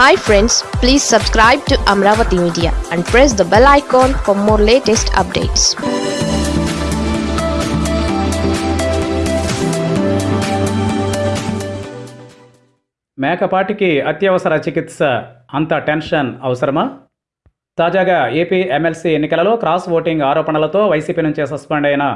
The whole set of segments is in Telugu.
Hi friends please subscribe to Amaravati media and press the bell icon for more latest updates మేకపాటికి అత్యవసర చికిత్స అంత టెన్షన్ అవసరమా? తాజాగా ఏపీ ఎమ్మెల్సీ ఎన్నికలలో క్రాస్ ఓటింగ్ ఆరోపణలతో వైసీపీ నుంచి సస్పెండ్ అయిన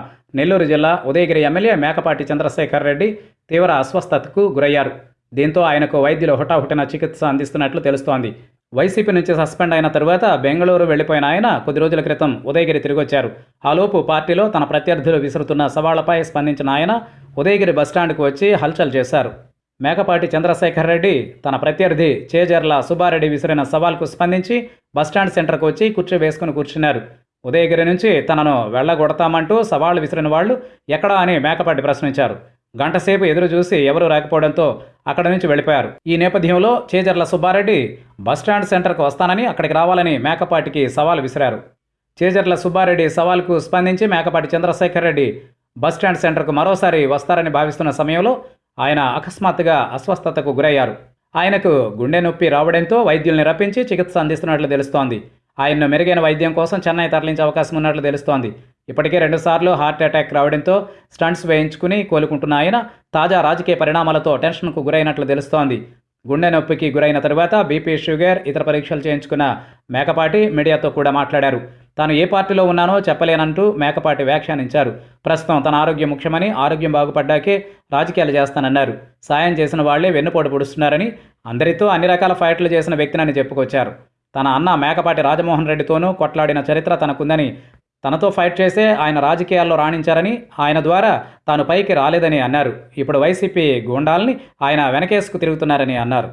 నెల్లూరు జిల్లా ఉదయగిరి ఎమ్మెల్యే మేకపాటి చంద్రశేఖర్ రెడ్డి తీవ్ర అస్వస్థతకు గురయ్యారు. దీంతో ఆయనకు వైద్యులు హుటాహుటిన చికిత్స అందిస్తున్నట్లు తెలుస్తోంది. వైసీపీ నుంచి సస్పెండ్ అయిన తరువాత బెంగళూరు వెళ్ళిపోయిన ఆయన కొద్ది రోజుల క్రితం ఉదయగిరి తిరిగొచ్చారు. ఆలోపు పార్టీలో తన ప్రత్యర్థులు విసురుతున్న సవాళ్ళపై స్పందించిన ఆయన ఉదయగిరి బస్టాండ్కు వచ్చి హల్చల్ చేశారు. మేకపాటి చంద్రశేఖర్ రెడ్డి తన ప్రత్యర్థి చేజర్ల సుబ్బారెడ్డి విసిరిన సవాల్కు స్పందించి బస్టాండ్ సెంటర్కు వచ్చి కుర్చీ వేసుకుని కూర్చున్నారు. ఉదయగిరి నుంచి తనను వెళ్ళగొడతామంటూ సవాళ్ళు విసిరిన వాళ్ళు ఎక్కడా అని మేకపాటి ప్రశ్నించారు. గంటసేపు ఎదురు చూసి ఎవరూ రాకపోవడంతో అక్కడి నుంచి వెళ్ళిపోయారు. ఈ నేపథ్యంలో చేజర్ల సుబ్బారెడ్డి బస్టాండ్ సెంటర్కు వస్తానని అక్కడికి రావాలని మేకపాటికి సవాల్ విసిరారు. చేజర్ల సుబ్బారెడ్డి సవాల్కు స్పందించి మేకపాటి చంద్రశేఖర్ రెడ్డి బస్టాండ్ సెంటర్కు మరోసారి వస్తారని భావిస్తున్న సమయంలో ఆయన అకస్మాత్తుగా అస్వస్థతకు గురయ్యారు. ఆయనకు గుండె నొప్పి రావడంతో వైద్యుల్ని రప్పించి చికిత్స అందిస్తున్నట్లు తెలుస్తోంది. ఆయన్ను మెరుగైన వైద్యం కోసం చెన్నై తరలించే అవకాశం ఉన్నట్లు తెలుస్తోంది. ఇప్పటికే రెండుసార్లు హార్ట్ అటాక్ రావడంతో స్టంట్స్ వేయించుకుని కోలుకుంటున్న ఆయన తాజా రాజకీయ పరిణామాలతో టెన్షన్కు గురైనట్లు తెలుస్తోంది. గుండె నొప్పికి గురైన తరువాత బీపీ షుగర్ ఇతర పరీక్షలు చేయించుకున్న మేకపాటి మీడియాతో కూడా మాట్లాడారు. తాను ఏ పార్టీలో ఉన్నానో చెప్పలేనంటూ మేకపాటి వ్యాఖ్యానించారు. ప్రస్తుతం తన ఆరోగ్యం ముఖ్యమని ఆరోగ్యం బాగుపడ్డాకే రాజకీయాలు చేస్తానన్నారు. సాయం చేసిన వాళ్ళే వెన్నుపోటు పొడుస్తున్నారని అందరితో అన్ని రకాల ఫైట్లు చేసిన వ్యక్తినని చెప్పుకొచ్చారు. తన అన్న మేకపాటి రాజమోహన్ రెడ్డితోనూ కొట్లాడిన చరిత్ర తనకుందని తనతో ఫైట్ చేసే ఆయన రాజకీయాల్లో రాణించారని ఆయన ద్వారా తాను పైకి రాలేదని అన్నారు. ఇప్పుడు వైసీపీ గూండాల్ని ఆయన వెనకేసుకు తిరుగుతున్నారని అన్నారు.